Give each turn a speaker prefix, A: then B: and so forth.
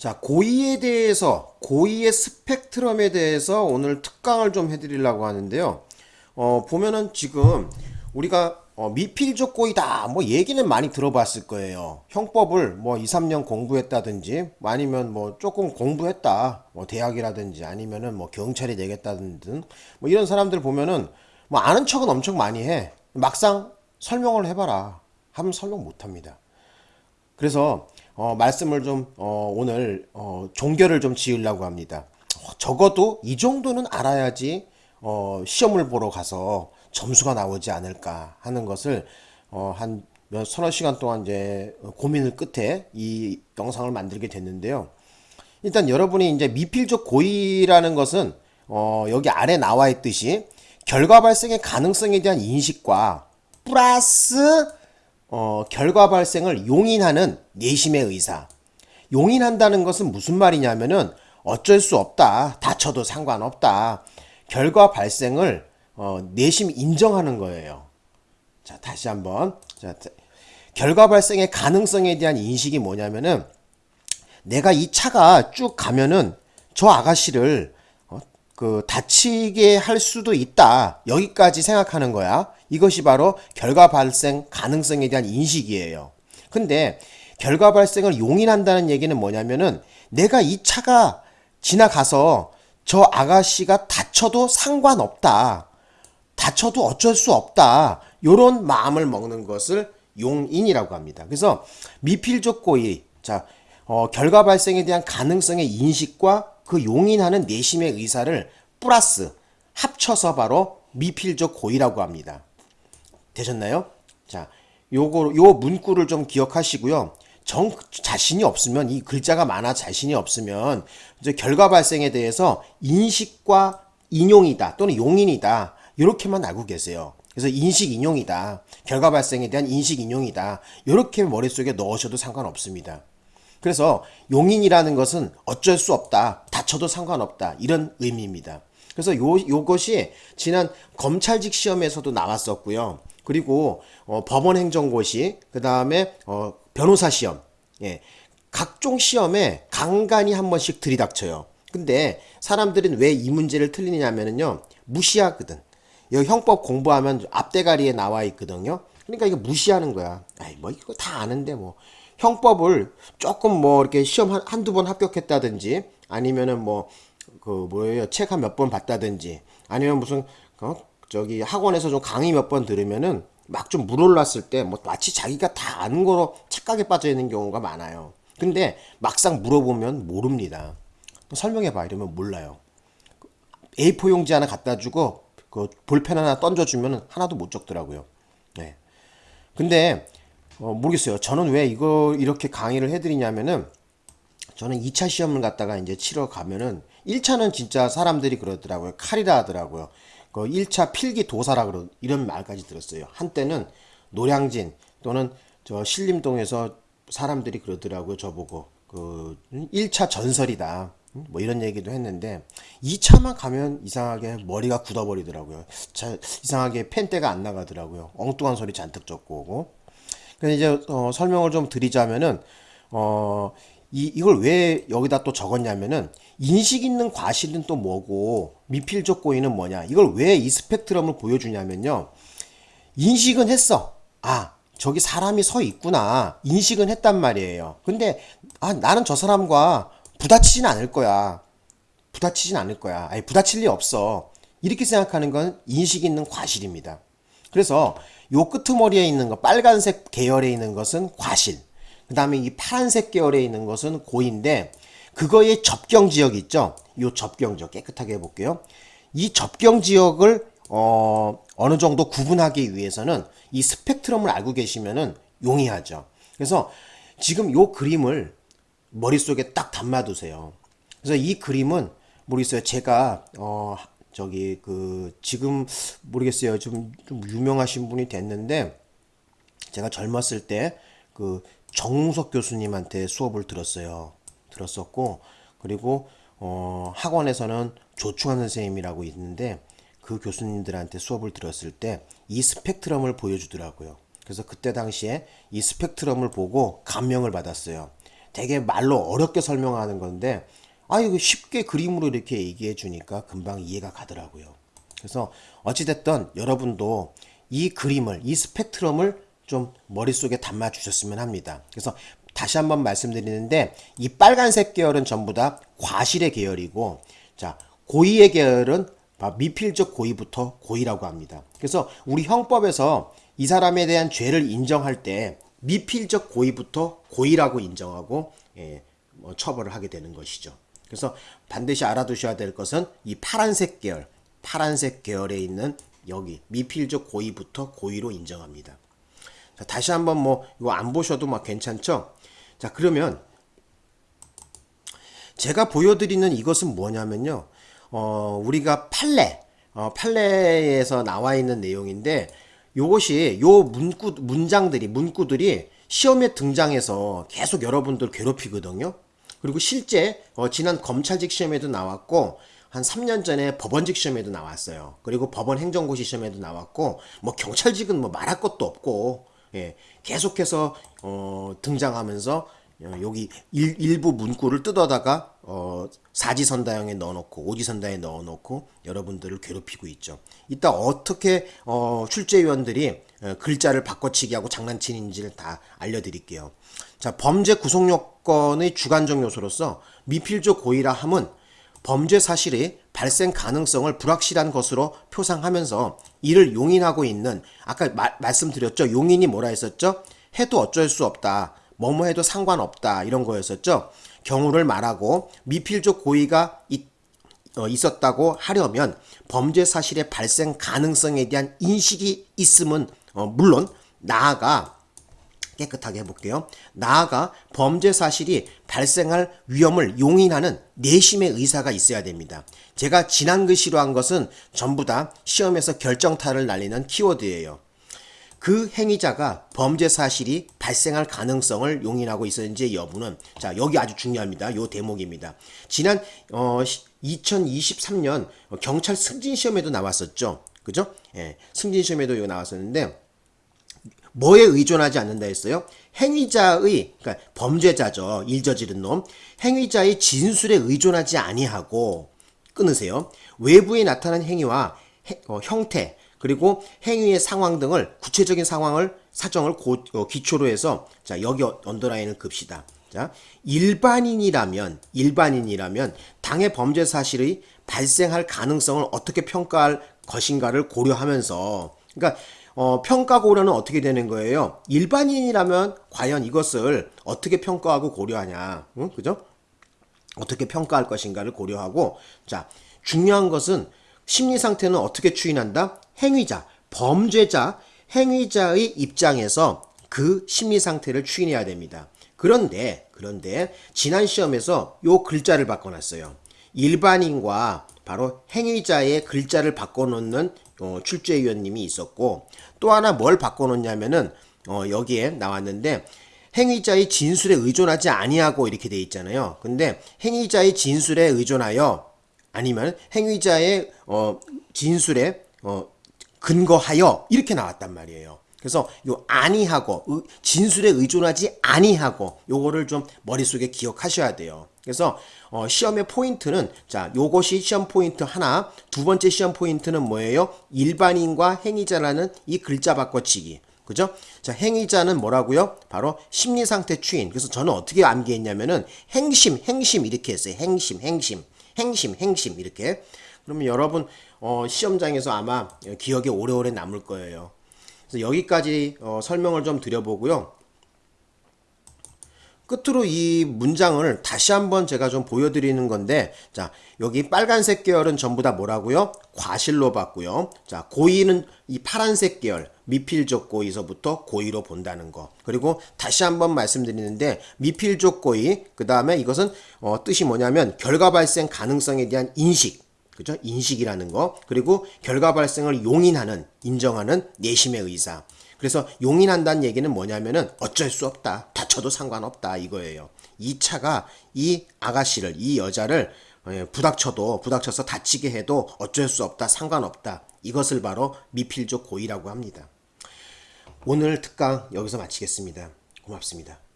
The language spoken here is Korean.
A: 자, 고이에 대해서, 고이의 스펙트럼에 대해서 오늘 특강을 좀 해드리려고 하는데요. 어, 보면은 지금 우리가 어, 미필적 고이다, 뭐 얘기는 많이 들어봤을 거예요. 형법을 뭐 2, 3년 공부했다든지, 뭐 아니면 뭐 조금 공부했다, 뭐 대학이라든지, 아니면은 뭐 경찰이 되겠다든지, 뭐 이런 사람들 보면은 뭐 아는 척은 엄청 많이 해. 막상 설명을 해봐라. 하면 설명 못 합니다. 그래서 어, 말씀을 좀 어, 오늘 어, 종결을 좀 지으려고 합니다. 어, 적어도 이 정도는 알아야지 어, 시험을 보러 가서 점수가 나오지 않을까 하는 것을 어, 한몇 서너 시간 동안 이제 고민을 끝에 이 영상을 만들게 됐는데요. 일단 여러분이 이제 미필적 고의라는 것은 어, 여기 아래 나와 있듯이 결과 발생의 가능성에 대한 인식과 플러스 어, 결과 발생을 용인하는 내심의 의사. 용인한다는 것은 무슨 말이냐면은 어쩔 수 없다. 다쳐도 상관없다. 결과 발생을 어, 내심 인정하는 거예요. 자, 다시 한번. 자, 결과 발생의 가능성에 대한 인식이 뭐냐면은 내가 이 차가 쭉 가면은 저 아가씨를 어, 그 다치게 할 수도 있다. 여기까지 생각하는 거야. 이것이 바로 결과 발생 가능성에 대한 인식이에요. 근데 결과 발생을 용인한다는 얘기는 뭐냐면은 내가 이 차가 지나가서 저 아가씨가 다쳐도 상관없다. 다쳐도 어쩔 수 없다. 요런 마음을 먹는 것을 용인이라고 합니다. 그래서 미필적 고의, 자, 어, 결과 발생에 대한 가능성의 인식과 그 용인하는 내심의 의사를 플러스 합쳐서 바로 미필적 고의라고 합니다. 되셨나요? 자, 요거 요 문구를 좀 기억하시고요. 정 자신이 없으면 이 글자가 많아 자신이 없으면 이제 결과 발생에 대해서 인식과 인용이다 또는 용인이다 이렇게만 알고 계세요. 그래서 인식 인용이다. 결과 발생에 대한 인식 인용이다. 이렇게 머릿속에 넣으셔도 상관없습니다. 그래서 용인이라는 것은 어쩔 수 없다. 다쳐도 상관없다. 이런 의미입니다. 그래서 요, 요것이 지난 검찰직 시험에서도 나왔었고요. 그리고 어, 법원 행정고시, 그 다음에 어, 변호사 시험, 예, 각종 시험에 간간히 한 번씩 들이닥쳐요. 근데 사람들은 왜 이 문제를 틀리냐면요 무시하거든. 이 형법 공부하면 앞대가리에 나와 있거든요. 그러니까 이거 무시하는 거야. 아이 뭐 이거 다 아는데 뭐 형법을 조금 뭐 이렇게 시험 한, 한두 번 합격했다든지 아니면은 뭐 그 뭐예요 책 한 몇 번 봤다든지 아니면 무슨 어? 저기 학원에서 좀 강의 몇 번 들으면은 막 좀 물올랐을 때 뭐 마치 자기가 다 아는 거로 착각에 빠져 있는 경우가 많아요. 근데 막상 물어보면 모릅니다. 설명해봐 이러면 몰라요. A4 용지 하나 갖다 주고 그 볼펜 하나 던져주면 하나도 못 적더라고요. 네. 근데 어, 모르겠어요. 저는 왜 이거 이렇게 강의를 해드리냐면은 저는 2차 시험을 갖다가 이제 치러 가면은 1차는 진짜 사람들이 그러더라고요. 칼이라 하더라고요. 그 1차 필기 도사라 그러 이런 말까지 들었어요. 한때는 노량진 또는 저 신림동에서 사람들이 그러더라고요. 저보고 그 1차 전설이다. 뭐 이런 얘기도 했는데 2차만 가면 이상하게 머리가 굳어버리더라고요. 자, 이상하게 펜대가 안 나가더라고요. 엉뚱한 소리 잔뜩 적고 오고. 그래서 이제 어, 설명을 좀 드리자면은 어, 이, 이걸 왜 여기다 또 적었냐면은 인식 있는 과실은 또 뭐고 미필적 고의는 뭐냐. 이걸 왜 이 스펙트럼을 보여주냐면요. 인식은 했어. 아 저기 사람이 서 있구나. 인식은 했단 말이에요. 근데 아 나는 저 사람과 부딪히진 않을 거야. 부딪히진 않을 거야. 아니 부딪힐 리 없어. 이렇게 생각하는 건 인식 있는 과실입니다. 그래서 요 끄트머리에 있는 거 빨간색 계열에 있는 것은 과실. 그 다음에 이 파란색 계열에 있는 것은 고인데 그거의 접경 지역 있죠? 요 접경 지역 깨끗하게 해볼게요. 이 접경 지역을 어, 어느 정도 구분하기 위해서는 이 스펙트럼을 알고 계시면은 용이하죠. 그래서 지금 요 그림을 머릿속에 딱 담아두세요. 그래서 이 그림은 모르겠어요. 제가 어 저기 그 지금 모르겠어요 좀, 좀 유명하신 분이 됐는데 제가 젊었을 때 그 정우석 교수님한테 수업을 들었어요. 들었었고 그리고 어, 학원에서는 조충환 선생님이라고 있는데 그 교수님들한테 수업을 들었을 때 이 스펙트럼을 보여주더라고요. 그래서 그때 당시에 이 스펙트럼을 보고 감명을 받았어요. 되게 말로 어렵게 설명하는 건데 아 이거 쉽게 그림으로 이렇게 얘기해 주니까 금방 이해가 가더라고요. 그래서 어찌됐든 여러분도 이 그림을 이 스펙트럼을 좀 머릿속에 담아 주셨으면 합니다. 그래서 다시 한번 말씀드리는데 이 빨간색 계열은 전부 다 과실의 계열이고 자 고의의 계열은 미필적 고의부터 고의라고 합니다. 그래서 우리 형법에서 이 사람에 대한 죄를 인정할 때 미필적 고의부터 고의라고 인정하고 예, 뭐 처벌을 하게 되는 것이죠. 그래서 반드시 알아두셔야 될 것은 이 파란색 계열, 파란색 계열에 있는 여기 미필적 고의부터 고의로 인정합니다. 자, 다시 한번 뭐 이거 안 보셔도 막 괜찮죠? 자 그러면 제가 보여드리는 이것은 뭐냐면요. 어, 우리가 판례, 어, 판례에서 나와 있는 내용인데 요것이 요 문구 문장들이 문구들이 시험에 등장해서 계속 여러분들 괴롭히거든요. 그리고 실제 어, 지난 검찰직 시험에도 나왔고 한 3년 전에 법원직 시험에도 나왔어요. 그리고 법원 행정고시 시험에도 나왔고 뭐 경찰직은 뭐 말할 것도 없고 예, 계속해서 어, 등장하면서 어, 여기 일, 부 문구를 뜯어다가 어, 사지선다형에 넣어놓고 오지선다에 넣어놓고 여러분들을 괴롭히고 있죠. 이따 어떻게 어, 출제위원들이 어, 글자를 바꿔치기 하고 장난치는지를 다 알려드릴게요. 자 범죄 구속 요건의 주관적 요소로서 미필적 고의라 함은 범죄 사실의 발생 가능성을 불확실한 것으로 표상하면서 이를 용인하고 있는 아까 마, 말씀드렸죠. 용인이 뭐라 했었죠? 해도 어쩔 수 없다. 뭐뭐 해도 상관없다 이런 거였었죠. 경우를 말하고 미필적 고의가 있, 어, 있었다고 하려면 범죄 사실의 발생 가능성에 대한 인식이 있음은 어, 물론 나아가 깨끗하게 해볼게요. 나아가 범죄 사실이 발생할 위험을 용인하는 내심의 의사가 있어야 됩니다. 제가 지난 글씨로 한 것은 전부 다 시험에서 결정타를 날리는 키워드예요. 그 행위자가 범죄 사실이 발생할 가능성을 용인하고 있었는지 여부는 자 여기 아주 중요합니다. 요 대목입니다. 지난 어 2023년 경찰 승진 시험에도 나왔었죠. 그죠? 예, 승진 시험에도 이거 나왔었는데 뭐에 의존하지 않는다 했어요? 행위자의 그러니까 범죄자죠. 일 저지른 놈. 행위자의 진술에 의존하지 아니하고 끊으세요. 외부에 나타난 행위와 해, 어, 형태 그리고 행위의 상황 등을 구체적인 상황을 사정을 고, 어, 기초로 해서 자 여기 언더라인을 급시다. 자 일반인이라면 일반인이라면 당해 범죄 사실의 발생할 가능성을 어떻게 평가할 것인가를 고려하면서 그러니까 어, 평가 고려는 어떻게 되는 거예요? 일반인이라면 과연 이것을 어떻게 평가하고 고려하냐, 응? 그죠? 어떻게 평가할 것인가를 고려하고 자 중요한 것은 심리 상태는 어떻게 추인한다? 행위자, 범죄자, 행위자의 입장에서 그 심리 상태를 추인해야 됩니다. 그런데 그런데 지난 시험에서 요 글자를 바꿔놨어요. 일반인과 바로 행위자의 글자를 바꿔놓는 어, 출제위원님이 있었고 또 하나 뭘 바꿔놓냐면은 어, 여기에 나왔는데 행위자의 진술에 의존하지 아니하고 이렇게 돼 있잖아요. 근데 행위자의 진술에 의존하여 아니면 행위자의 어, 진술에 어, 근거하여 이렇게 나왔단 말이에요. 그래서 요 아니하고 진술에 의존하지 아니하고 요거를 좀 머릿속에 기억하셔야 돼요. 그래서 어, 시험의 포인트는 자 요것이 시험 포인트 하나 두 번째 시험 포인트는 뭐예요? 일반인과 행위자라는 이 글자 바꿔치기 그죠? 자 행위자는 뭐라고요? 바로 심리상태 추인 그래서 저는 어떻게 암기했냐면은 행심 행심 이렇게 했어요 행심 행심 행심 행심 이렇게 그러면 여러분 어, 시험장에서 아마 기억에 오래오래 남을 거예요 그래서 여기까지 어, 설명을 좀 드려보고요 끝으로 이 문장을 다시 한번 제가 좀 보여드리는 건데 자 여기 빨간색 계열은 전부 다 뭐라고요? 과실로 봤고요. 자 고의는 이 파란색 계열 미필적 고의서부터 고의로 본다는 거 그리고 다시 한번 말씀드리는데 미필적 고의 그 다음에 이것은 어, 뜻이 뭐냐면 결과 발생 가능성에 대한 인식 그죠? 인식이라는 거 그리고 결과 발생을 용인하는 인정하는 내심의 의사 그래서 용인한다는 얘기는 뭐냐면은 어쩔 수 없다. 다쳐도 상관없다 이거예요. 이 차가 이 아가씨를 이 여자를 예, 부닥쳐도 부닥쳐서 다치게 해도 어쩔 수 없다. 상관없다. 이것을 바로 미필적 고의라고 합니다. 오늘 특강 여기서 마치겠습니다. 고맙습니다.